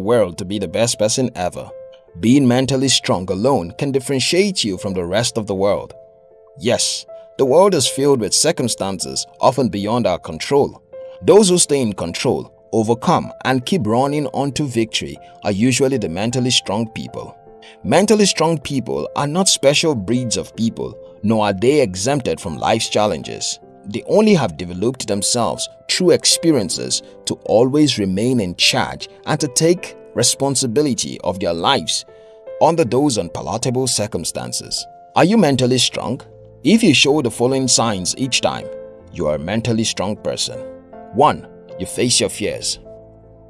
world to be the best person ever. Being mentally strong alone can differentiate you from the rest of the world. Yes, the world is filled with circumstances often beyond our control. Those who stay in control, overcome and keep running on to victory are usually the mentally strong people. Mentally strong people are not special breeds of people, nor are they exempted from life's challenges. They only have developed themselves through experiences to always remain in charge and to take responsibility of their lives under those unpalatable circumstances. Are you mentally strong? If you show the following signs each time, you are a mentally strong person. 1. You face your fears.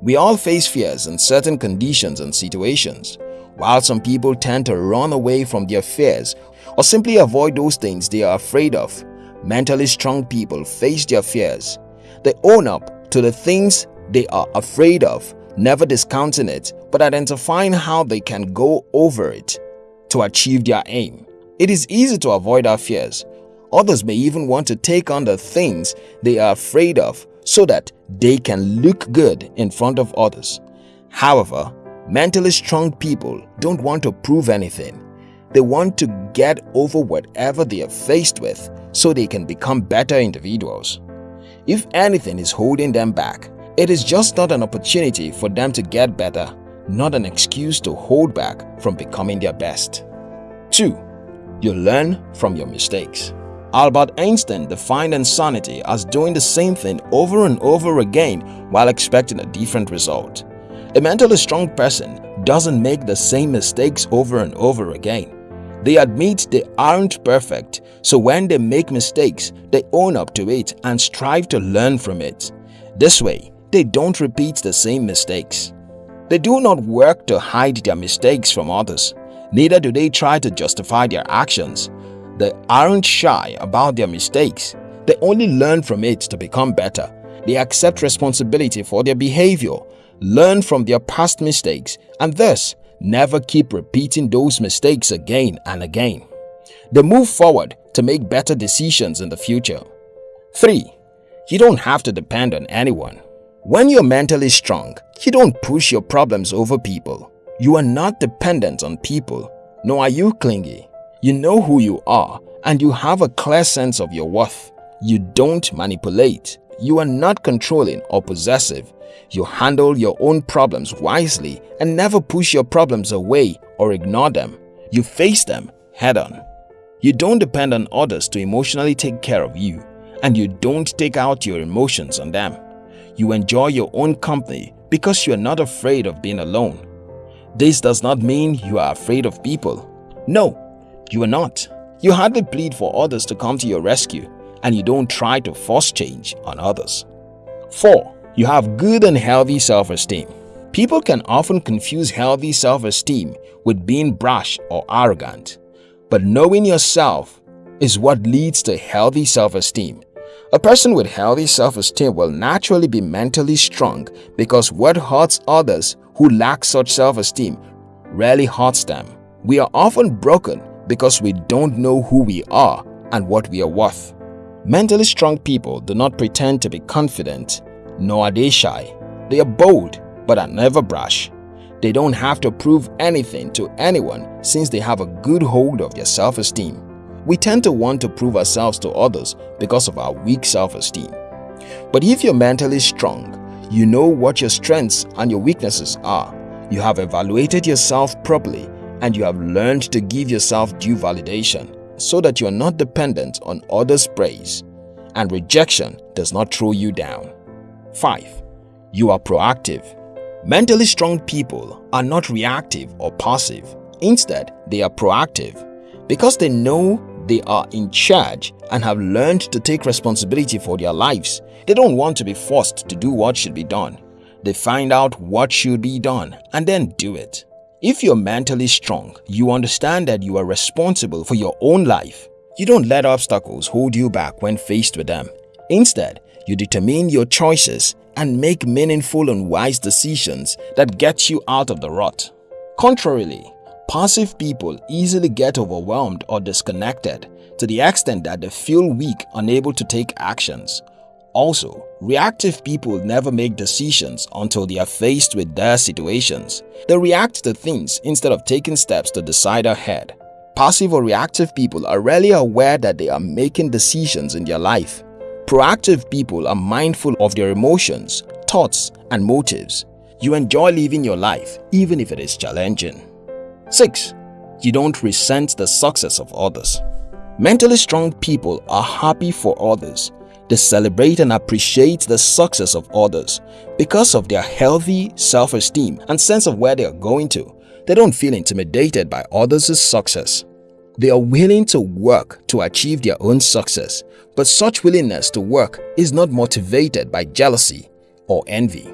We all face fears in certain conditions and situations. While some people tend to run away from their fears or simply avoid those things they are afraid of, mentally strong people face their fears. They own up to the things they are afraid of, never discounting it but identifying how they can go over it to achieve their aim. It is easy to avoid our fears. Others may even want to take on the things they are afraid of so that they can look good in front of others. However, mentally strong people don't want to prove anything. They want to get over whatever they are faced with so they can become better individuals. If anything is holding them back, it is just not an opportunity for them to get better, not an excuse to hold back from becoming their best. 2. You learn from your mistakes. Albert Einstein defined insanity as doing the same thing over and over again while expecting a different result. A mentally strong person doesn't make the same mistakes over and over again. They admit they aren't perfect, so when they make mistakes, they own up to it and strive to learn from it. This way, they don't repeat the same mistakes. They do not work to hide their mistakes from others. Neither do they try to justify their actions. They aren't shy about their mistakes. They only learn from it to become better. They accept responsibility for their behavior, learn from their past mistakes, and thus never keep repeating those mistakes again and again. They move forward to make better decisions in the future. 3. You don't have to depend on anyone. When you're mentally strong, you don't push your problems over people. You are not dependent on people, nor are you clingy. You know who you are and you have a clear sense of your worth. You don't manipulate. You are not controlling or possessive. You handle your own problems wisely and never push your problems away or ignore them. You face them head on. You don't depend on others to emotionally take care of you and you don't take out your emotions on them. You enjoy your own company because you are not afraid of being alone. This does not mean you are afraid of people. No, you are not. You hardly plead for others to come to your rescue and you don't try to force change on others. 4. You have good and healthy self-esteem. People can often confuse healthy self-esteem with being brash or arrogant. But knowing yourself is what leads to healthy self-esteem. A person with healthy self-esteem will naturally be mentally strong because what hurts others who lack such self-esteem rarely hurts them. We are often broken because we don't know who we are and what we are worth. Mentally strong people do not pretend to be confident, nor are they shy. They are bold but are never brash. They don't have to prove anything to anyone since they have a good hold of their self-esteem. We tend to want to prove ourselves to others because of our weak self-esteem. But if you're mentally strong, you know what your strengths and your weaknesses are. You have evaluated yourself properly and you have learned to give yourself due validation so that you are not dependent on others' praise and rejection does not throw you down. 5. You are proactive. Mentally strong people are not reactive or passive. Instead, they are proactive because they know they are in charge and have learned to take responsibility for their lives. They don't want to be forced to do what should be done. They find out what should be done and then do it. If you're mentally strong, you understand that you are responsible for your own life. You don't let obstacles hold you back when faced with them. Instead, you determine your choices and make meaningful and wise decisions that get you out of the rut. Contrarily, passive people easily get overwhelmed or disconnected to the extent that they feel weak, unable to take actions. Also, reactive people never make decisions until they are faced with their situations. They react to things instead of taking steps to decide ahead. Passive or reactive people are rarely aware that they are making decisions in their life. Proactive people are mindful of their emotions, thoughts, and motives. You enjoy living your life even if it is challenging. 6. You don't resent the success of others. Mentally strong people are happy for others they celebrate and appreciate the success of others because of their healthy self-esteem and sense of where they are going to. They don't feel intimidated by others' success. They are willing to work to achieve their own success, but such willingness to work is not motivated by jealousy or envy.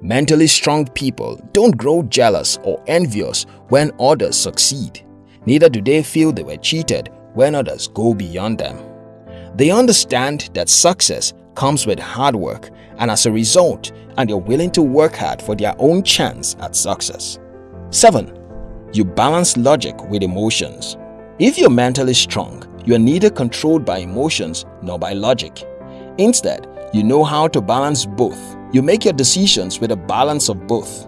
Mentally strong people don't grow jealous or envious when others succeed. Neither do they feel they were cheated when others go beyond them. They understand that success comes with hard work and as a result, and they're willing to work hard for their own chance at success. 7. You balance logic with emotions. If you're mentally strong, you are neither controlled by emotions nor by logic. Instead, you know how to balance both. You make your decisions with a balance of both.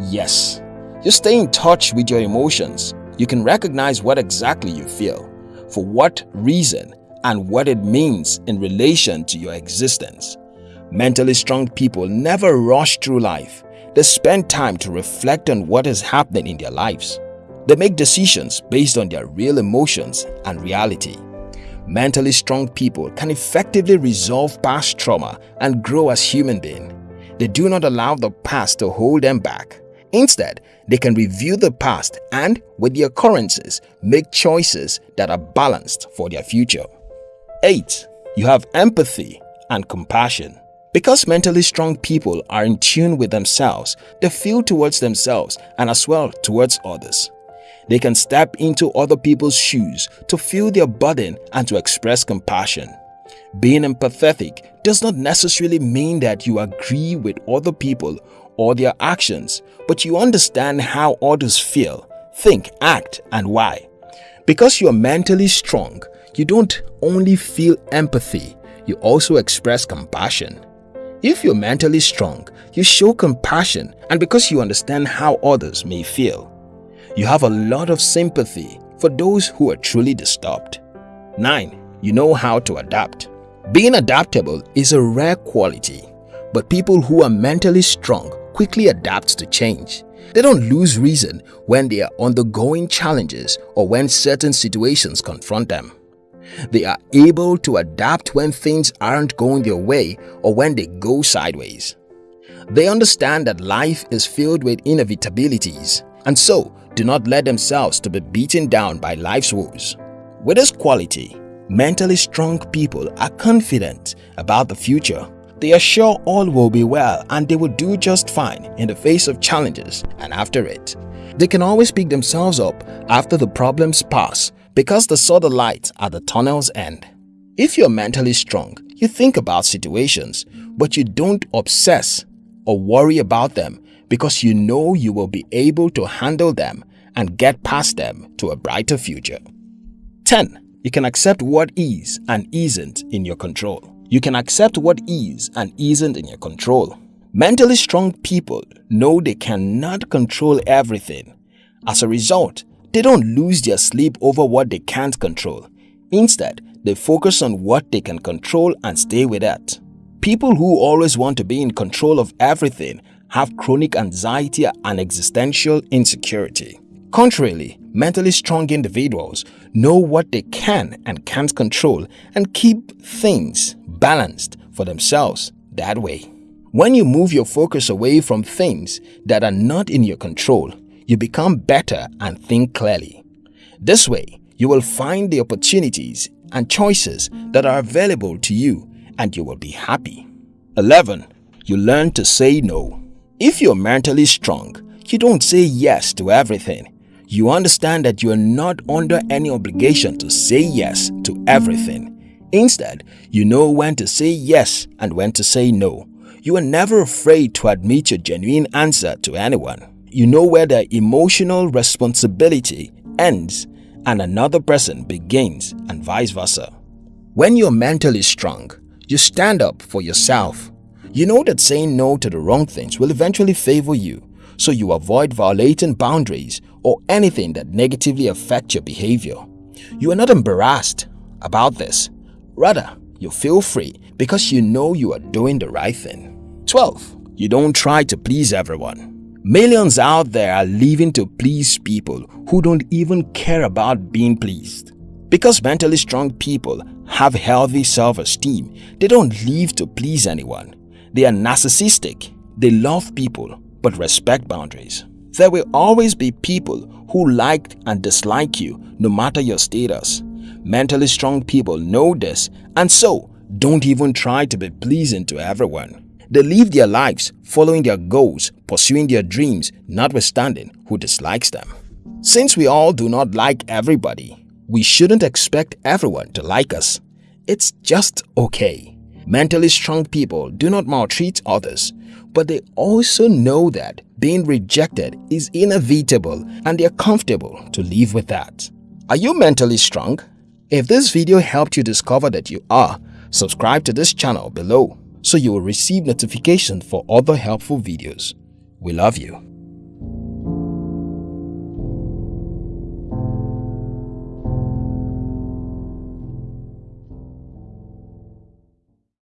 Yes, you stay in touch with your emotions. You can recognize what exactly you feel, for what reason, and what it means in relation to your existence. Mentally strong people never rush through life. They spend time to reflect on what is happening in their lives. They make decisions based on their real emotions and reality. Mentally strong people can effectively resolve past trauma and grow as human beings. They do not allow the past to hold them back. Instead, they can review the past and, with the occurrences, make choices that are balanced for their future. 8. You have empathy and compassion. Because mentally strong people are in tune with themselves, they feel towards themselves and as well towards others. They can step into other people's shoes to feel their burden and to express compassion. Being empathetic does not necessarily mean that you agree with other people or their actions, but you understand how others feel, think, act, and why. Because you are mentally strong, you don't only feel empathy, you also express compassion. If you're mentally strong, you show compassion and because you understand how others may feel. You have a lot of sympathy for those who are truly disturbed. 9. You know how to adapt. Being adaptable is a rare quality, but people who are mentally strong quickly adapt to change. They don't lose reason when they are undergoing challenges or when certain situations confront them. They are able to adapt when things aren't going their way or when they go sideways. They understand that life is filled with inevitabilities and so do not let themselves to be beaten down by life's woes. With this quality, mentally strong people are confident about the future. They are sure all will be well and they will do just fine in the face of challenges and after it. They can always pick themselves up after the problems pass because they saw the light at the tunnel's end. If you're mentally strong, you think about situations, but you don't obsess or worry about them because you know you will be able to handle them and get past them to a brighter future. 10. You can accept what is and isn't in your control. You can accept what is and isn't in your control. Mentally strong people know they cannot control everything. As a result, they don't lose their sleep over what they can't control. Instead, they focus on what they can control and stay with that. People who always want to be in control of everything have chronic anxiety and existential insecurity. Contrarily, mentally strong individuals know what they can and can't control and keep things balanced for themselves that way. When you move your focus away from things that are not in your control, you become better and think clearly. This way, you will find the opportunities and choices that are available to you and you will be happy. 11. You learn to say no. If you're mentally strong, you don't say yes to everything. You understand that you are not under any obligation to say yes to everything. Instead, you know when to say yes and when to say no. You are never afraid to admit your genuine answer to anyone you know where their emotional responsibility ends and another person begins and vice versa. When you're mentally strong, You stand up for yourself. You know that saying no to the wrong things will eventually favor you, so you avoid violating boundaries or anything that negatively affect your behavior. You are not embarrassed about this. Rather, you feel free because you know you are doing the right thing. 12. You don't try to please everyone. Millions out there are living to please people who don't even care about being pleased. Because mentally strong people have healthy self-esteem, they don't live to please anyone. They are narcissistic. They love people but respect boundaries. There will always be people who like and dislike you no matter your status. Mentally strong people know this and so don't even try to be pleasing to everyone. They live their lives following their goals, pursuing their dreams, notwithstanding who dislikes them. Since we all do not like everybody, we shouldn't expect everyone to like us. It's just okay. Mentally strong people do not maltreat others, but they also know that being rejected is inevitable and they are comfortable to live with that. Are you mentally strong? If this video helped you discover that you are, subscribe to this channel below so you will receive notification for other helpful videos. We love you.